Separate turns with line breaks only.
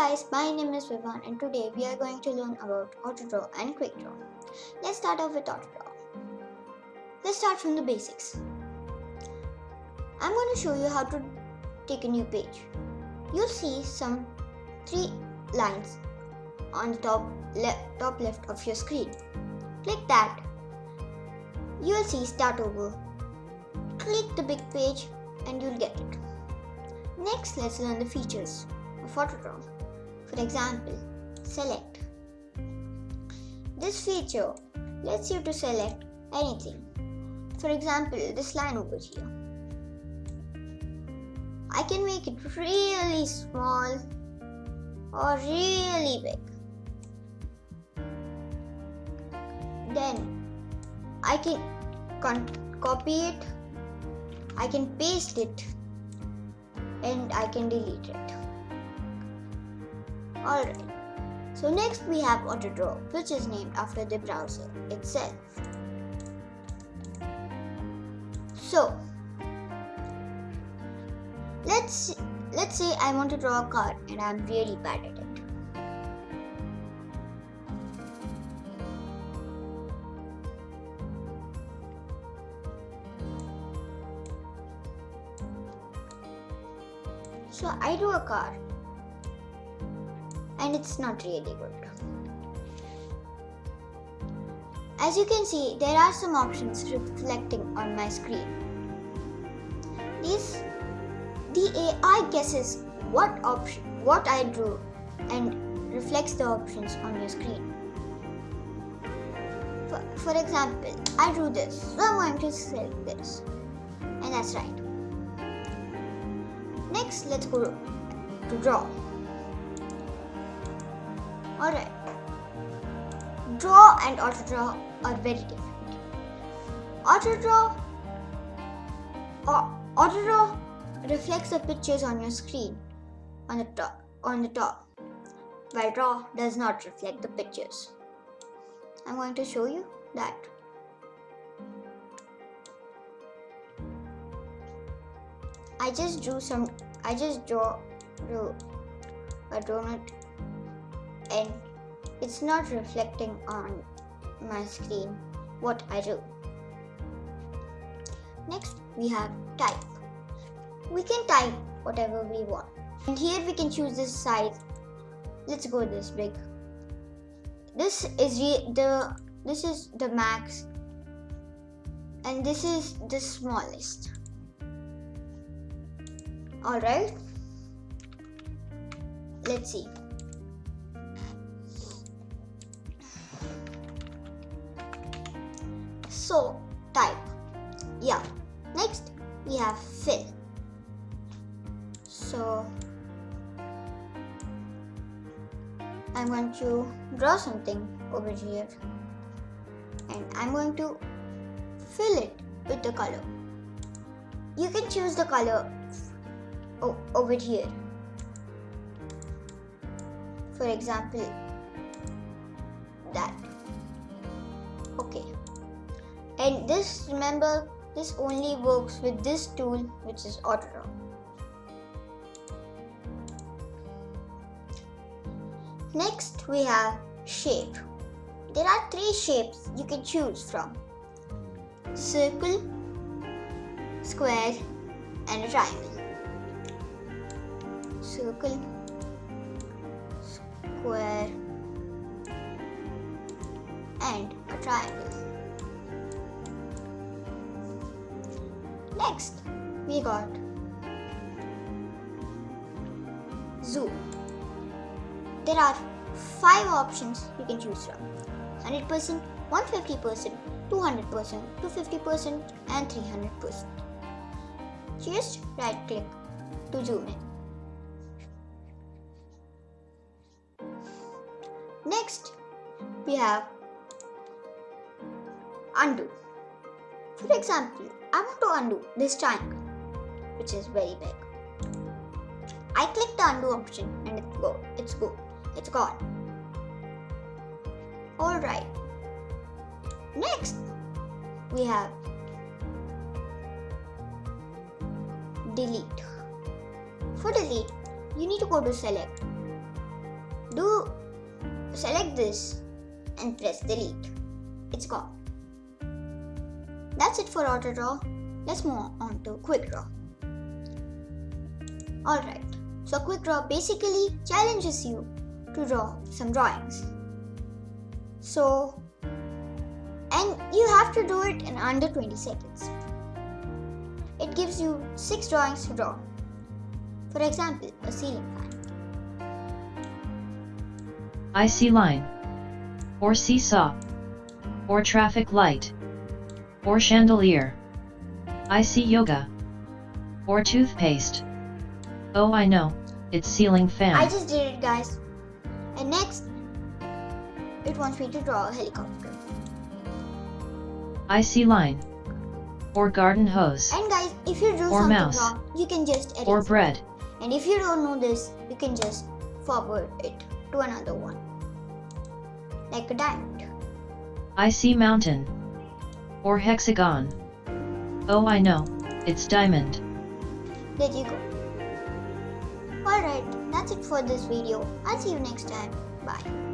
guys, my name is Vivan and today we are going to learn about AutoDraw and QuickDraw. Let's start off with AutoDraw. Let's start from the basics. I'm going to show you how to take a new page. You'll see some three lines on the top, le top left of your screen. Click that. You'll see start over. Click the big page and you'll get it. Next, let's learn the features of AutoDraw. For example, select. This feature lets you to select anything. For example, this line over here. I can make it really small or really big. Then I can copy it, I can paste it and I can delete it. Alright, so next we have AutoDraw which is named after the browser itself. So, let's let's say I want to draw a car and I'm really bad at it. So I do a car and it's not really good. As you can see, there are some options reflecting on my screen. These, the AI guesses what option, what I drew and reflects the options on your screen. For, for example, I drew this, so I'm going to select this. And that's right. Next, let's go to draw. Alright. Draw and auto draw are very different. Auto draw auto draw reflects the pictures on your screen on the top on the top while draw does not reflect the pictures. I'm going to show you that. I just drew some I just draw drew a donut and it's not reflecting on my screen what I do. Next we have type. We can type whatever we want. And here we can choose this size. Let's go this big. This is the this is the max and this is the smallest. Alright. Let's see. So type. Yeah. Next we have fill. So I'm going to draw something over here and I'm going to fill it with the color. You can choose the color over here. For example, that. And this, remember, this only works with this tool which is AutoDraw. Next we have shape. There are three shapes you can choose from. Circle, square and a triangle. Circle, square and a triangle. Next, we got zoom. There are five options you can choose from 100%, 150%, 200%, 250%, and 300%. Just right click to zoom in. Next, we have undo. For example, I want to undo this triangle, which is very big. I click the undo option and it's go. It's go. It's gone. Alright. Next, we have delete. For delete, you need to go to select do select this and press delete. It's gone. That's it for auto draw. Let's move on to quick draw. Alright, so quick draw basically challenges you to draw some drawings. So, and you have to do it in under 20 seconds. It gives you 6 drawings to draw. For example, a ceiling fan.
I see line. Or seesaw. Or traffic light. Or chandelier. I see yoga. Or toothpaste. Oh I know, it's ceiling fan.
I just did it guys. And next, it wants me to draw a helicopter.
I see line. Or garden hose.
And guys, if you do
Or
something
mouse.
wrong, you can just edit.
Or
it.
bread.
And if you don't know this, you can just forward it to another one. Like a diamond.
I see mountain. Or hexagon. Oh I know, it's diamond.
There you go. Alright, that's it for this video. I'll see you next time. Bye.